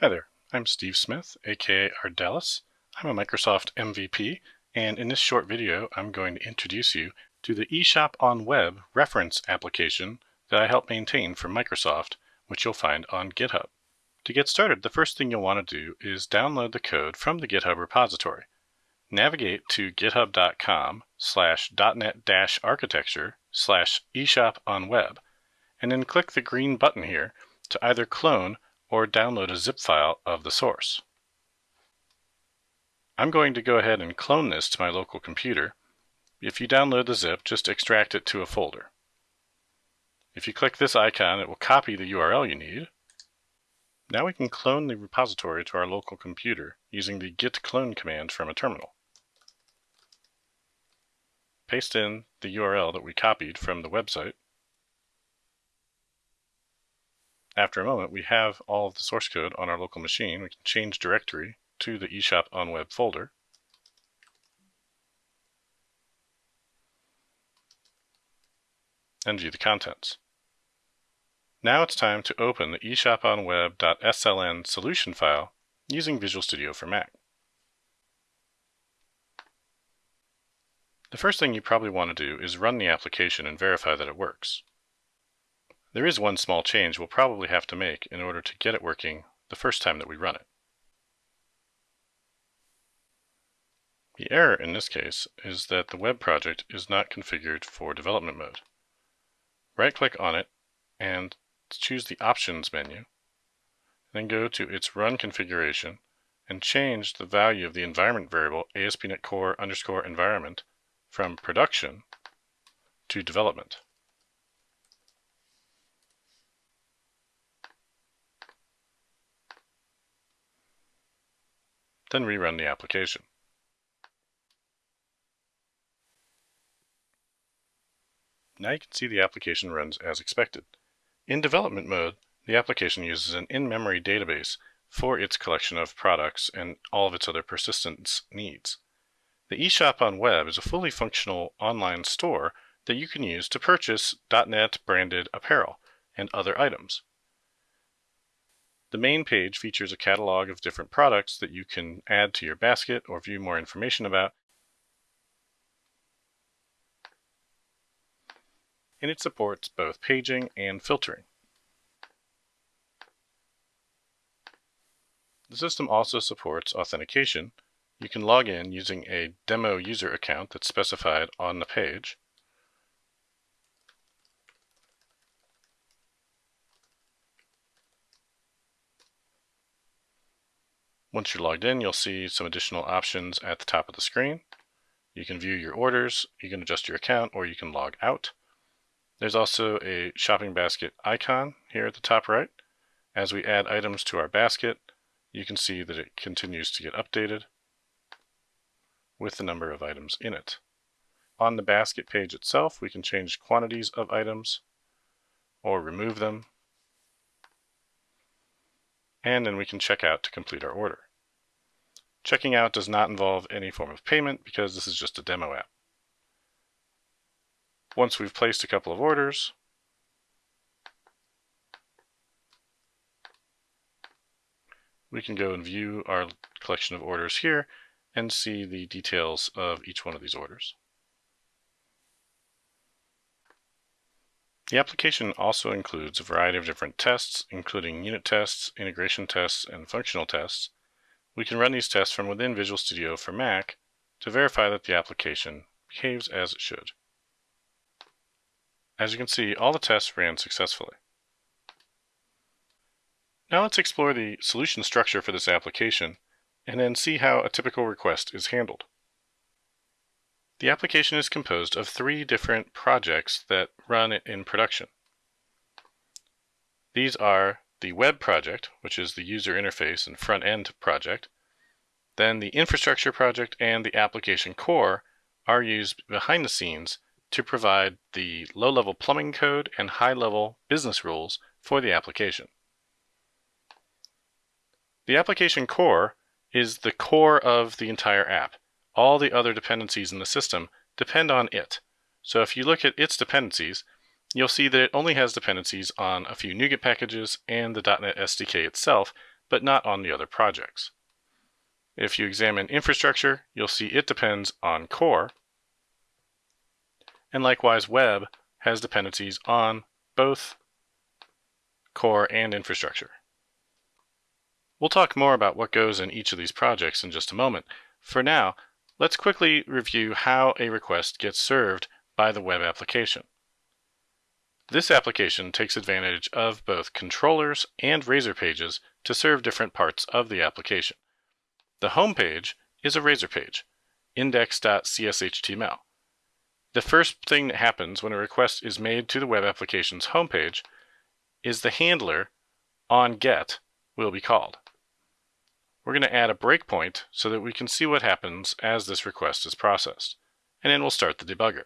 Hi there, I'm Steve Smith, aka Ardalis. I'm a Microsoft MVP, and in this short video I'm going to introduce you to the eShop on Web reference application that I help maintain for Microsoft, which you'll find on GitHub. To get started, the first thing you'll want to do is download the code from the GitHub repository. Navigate to github.com slash .NET-architecture slash eShop on Web, and then click the green button here to either clone or download a zip file of the source. I'm going to go ahead and clone this to my local computer. If you download the zip, just extract it to a folder. If you click this icon, it will copy the URL you need. Now we can clone the repository to our local computer using the git clone command from a terminal. Paste in the URL that we copied from the website After a moment, we have all of the source code on our local machine. We can change directory to the eShop on web folder. and view the contents. Now it's time to open the eShopOnWeb.sln solution file using Visual Studio for Mac. The first thing you probably want to do is run the application and verify that it works. There is one small change we'll probably have to make in order to get it working the first time that we run it. The error in this case is that the web project is not configured for development mode. Right-click on it and choose the Options menu, then go to its Run configuration and change the value of the environment variable ASP.NET Core underscore environment from production to development. Then rerun the application. Now you can see the application runs as expected. In development mode, the application uses an in-memory database for its collection of products and all of its other persistence needs. The eShop on Web is a fully functional online store that you can use to purchase .NET branded apparel and other items. The main page features a catalog of different products that you can add to your basket or view more information about. And it supports both paging and filtering. The system also supports authentication. You can log in using a demo user account that's specified on the page. Once you're logged in, you'll see some additional options at the top of the screen. You can view your orders, you can adjust your account, or you can log out. There's also a shopping basket icon here at the top right. As we add items to our basket, you can see that it continues to get updated with the number of items in it. On the basket page itself, we can change quantities of items or remove them. And then we can check out to complete our order. Checking out does not involve any form of payment because this is just a demo app. Once we've placed a couple of orders, we can go and view our collection of orders here and see the details of each one of these orders. The application also includes a variety of different tests, including unit tests, integration tests, and functional tests, we can run these tests from within Visual Studio for Mac to verify that the application behaves as it should. As you can see, all the tests ran successfully. Now let's explore the solution structure for this application and then see how a typical request is handled. The application is composed of three different projects that run in production. These are the web project, which is the user interface and front end project. Then the infrastructure project and the application core are used behind the scenes to provide the low level plumbing code and high level business rules for the application. The application core is the core of the entire app. All the other dependencies in the system depend on it. So if you look at its dependencies, you'll see that it only has dependencies on a few NuGet packages and the .NET SDK itself, but not on the other projects. If you examine infrastructure, you'll see it depends on core, and likewise web has dependencies on both core and infrastructure. We'll talk more about what goes in each of these projects in just a moment. For now, let's quickly review how a request gets served by the web application. This application takes advantage of both controllers and Razor pages to serve different parts of the application. The home page is a Razor page, index.cshtml. The first thing that happens when a request is made to the web application's homepage is the handler on get will be called. We're going to add a breakpoint so that we can see what happens as this request is processed. And then we'll start the debugger.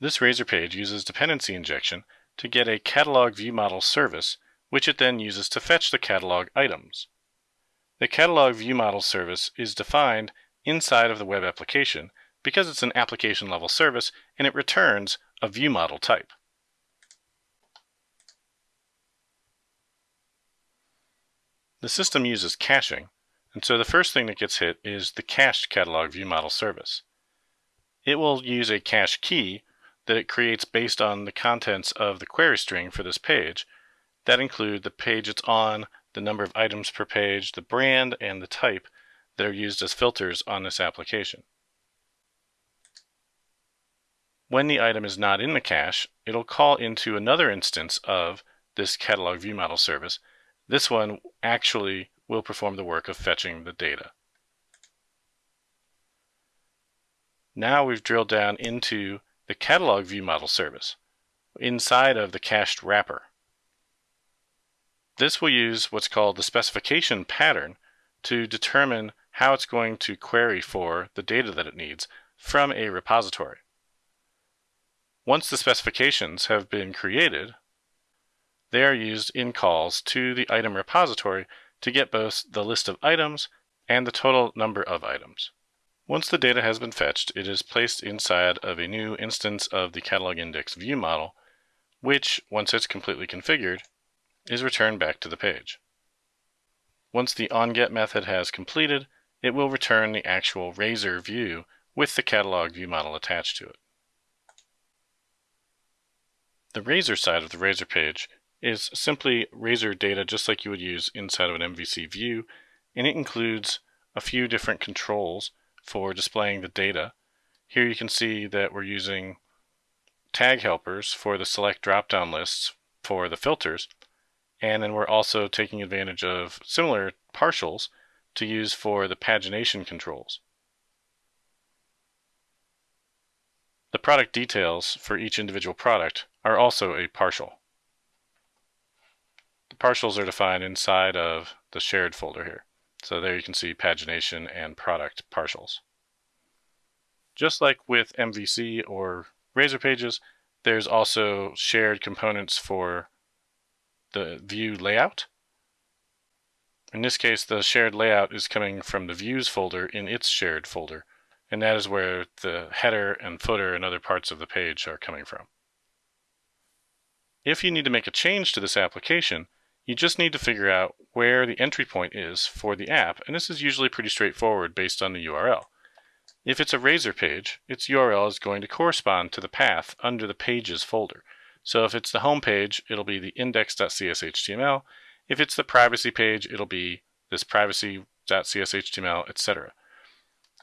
This Razor page uses dependency injection to get a catalog view model service, which it then uses to fetch the catalog items. The catalog view model service is defined inside of the web application because it's an application level service and it returns a view model type. The system uses caching, and so the first thing that gets hit is the cached catalog view model service. It will use a cache key that it creates based on the contents of the query string for this page that include the page it's on, the number of items per page, the brand, and the type that are used as filters on this application. When the item is not in the cache, it'll call into another instance of this catalog view model service this one actually will perform the work of fetching the data. Now we've drilled down into the catalog view model service inside of the cached wrapper. This will use what's called the specification pattern to determine how it's going to query for the data that it needs from a repository. Once the specifications have been created, they are used in calls to the item repository to get both the list of items and the total number of items. Once the data has been fetched, it is placed inside of a new instance of the catalog index view model, which, once it's completely configured, is returned back to the page. Once the onGet method has completed, it will return the actual Razor view with the catalog view model attached to it. The Razor side of the Razor page is simply Razor data just like you would use inside of an MVC view, and it includes a few different controls for displaying the data. Here you can see that we're using tag helpers for the select drop-down lists for the filters, and then we're also taking advantage of similar partials to use for the pagination controls. The product details for each individual product are also a partial. The partials are defined inside of the shared folder here. So there you can see pagination and product partials. Just like with MVC or Razor pages, there's also shared components for the view layout. In this case, the shared layout is coming from the views folder in its shared folder, and that is where the header and footer and other parts of the page are coming from. If you need to make a change to this application, you just need to figure out where the entry point is for the app, and this is usually pretty straightforward based on the URL. If it's a Razor page, its URL is going to correspond to the path under the Pages folder. So if it's the home page, it'll be the index.cshtml. If it's the privacy page, it'll be this privacy.cshtml, etc.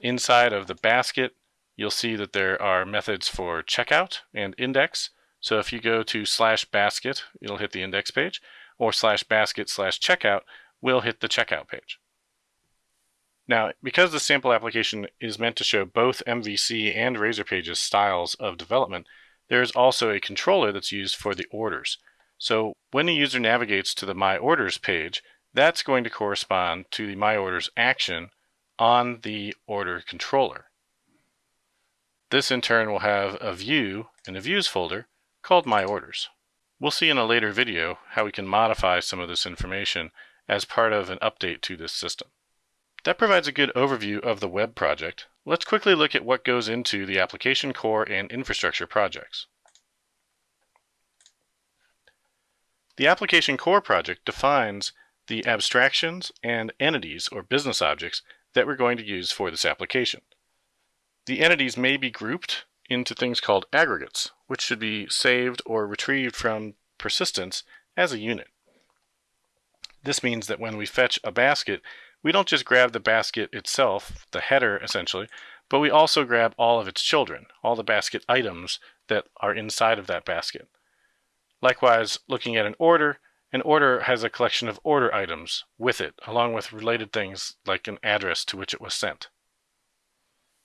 Inside of the basket, you'll see that there are methods for checkout and index. So if you go to slash basket, it'll hit the index page or slash basket slash checkout will hit the checkout page. Now, because the sample application is meant to show both MVC and Razor Pages styles of development, there is also a controller that's used for the orders. So when a user navigates to the My Orders page, that's going to correspond to the My Orders action on the order controller. This in turn will have a view in the Views folder called My Orders. We'll see in a later video how we can modify some of this information as part of an update to this system. That provides a good overview of the web project. Let's quickly look at what goes into the application core and infrastructure projects. The Application Core project defines the abstractions and entities or business objects that we're going to use for this application. The entities may be grouped into things called aggregates, which should be saved or retrieved from persistence as a unit. This means that when we fetch a basket, we don't just grab the basket itself, the header essentially, but we also grab all of its children, all the basket items that are inside of that basket. Likewise, looking at an order, an order has a collection of order items with it, along with related things like an address to which it was sent.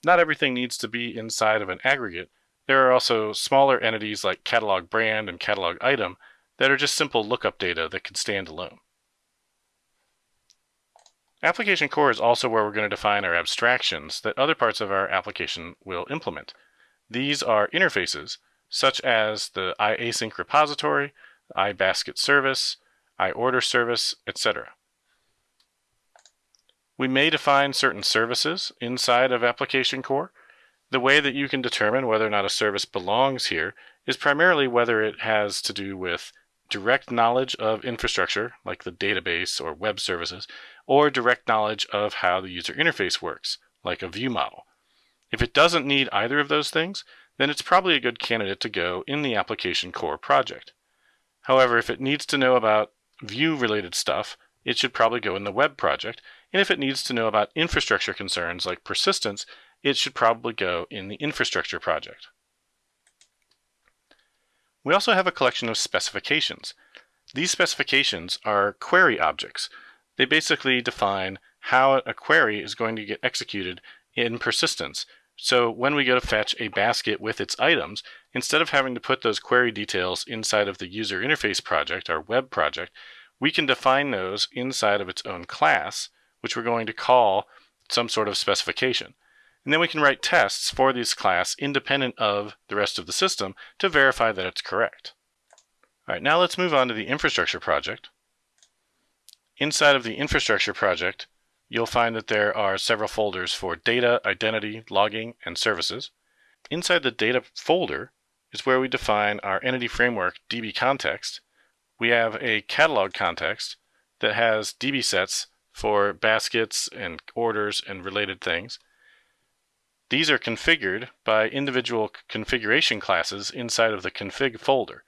Not everything needs to be inside of an aggregate. There are also smaller entities like catalog brand and catalog item that are just simple lookup data that can stand alone. Application core is also where we're going to define our abstractions that other parts of our application will implement. These are interfaces, such as the iAsync repository, iBasket service, iOrder service, etc. We may define certain services inside of Application Core. The way that you can determine whether or not a service belongs here is primarily whether it has to do with direct knowledge of infrastructure, like the database or web services, or direct knowledge of how the user interface works, like a view model. If it doesn't need either of those things, then it's probably a good candidate to go in the application core project. However, if it needs to know about view related stuff, it should probably go in the web project. And if it needs to know about infrastructure concerns like persistence, it should probably go in the infrastructure project. We also have a collection of specifications. These specifications are query objects. They basically define how a query is going to get executed in persistence. So when we go to fetch a basket with its items, instead of having to put those query details inside of the user interface project, our web project, we can define those inside of its own class, which we're going to call some sort of specification. And then we can write tests for this class independent of the rest of the system to verify that it's correct. All right, now let's move on to the infrastructure project. Inside of the infrastructure project, you'll find that there are several folders for data, identity, logging, and services. Inside the data folder is where we define our entity framework DB context. We have a catalog context that has DB sets for baskets and orders and related things. These are configured by individual configuration classes inside of the config folder.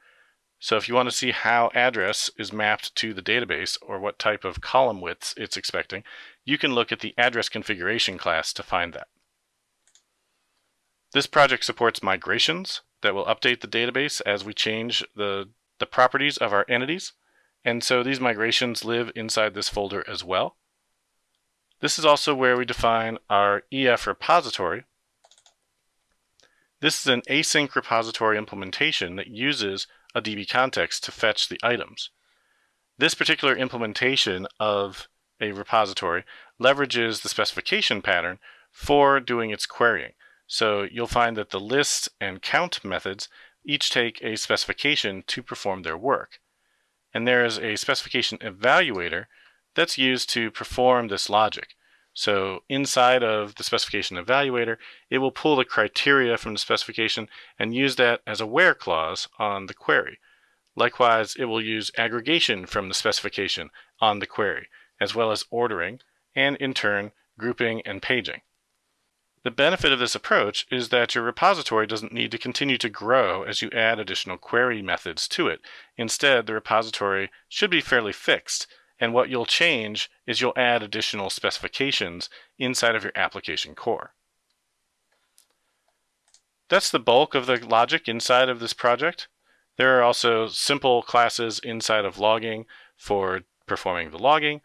So if you want to see how address is mapped to the database or what type of column widths it's expecting, you can look at the address configuration class to find that. This project supports migrations that will update the database as we change the, the properties of our entities. And so these migrations live inside this folder as well. This is also where we define our EF repository. This is an async repository implementation that uses a DB context to fetch the items. This particular implementation of a repository leverages the specification pattern for doing its querying. So you'll find that the list and count methods each take a specification to perform their work. And there is a specification evaluator that's used to perform this logic. So inside of the specification evaluator, it will pull the criteria from the specification and use that as a where clause on the query. Likewise, it will use aggregation from the specification on the query, as well as ordering, and in turn, grouping and paging. The benefit of this approach is that your repository doesn't need to continue to grow as you add additional query methods to it. Instead, the repository should be fairly fixed and what you'll change is you'll add additional specifications inside of your application core. That's the bulk of the logic inside of this project. There are also simple classes inside of logging for performing the logging.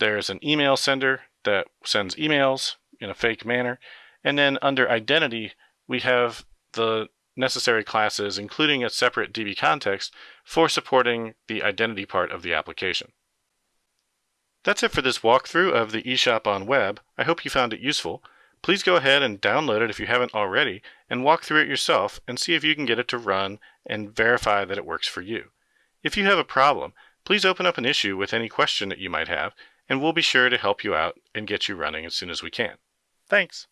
There's an email sender that sends emails in a fake manner. And then under identity, we have the necessary classes, including a separate DB context for supporting the identity part of the application. That's it for this walkthrough of the eShop on web. I hope you found it useful. Please go ahead and download it if you haven't already and walk through it yourself and see if you can get it to run and verify that it works for you. If you have a problem, please open up an issue with any question that you might have and we'll be sure to help you out and get you running as soon as we can. Thanks.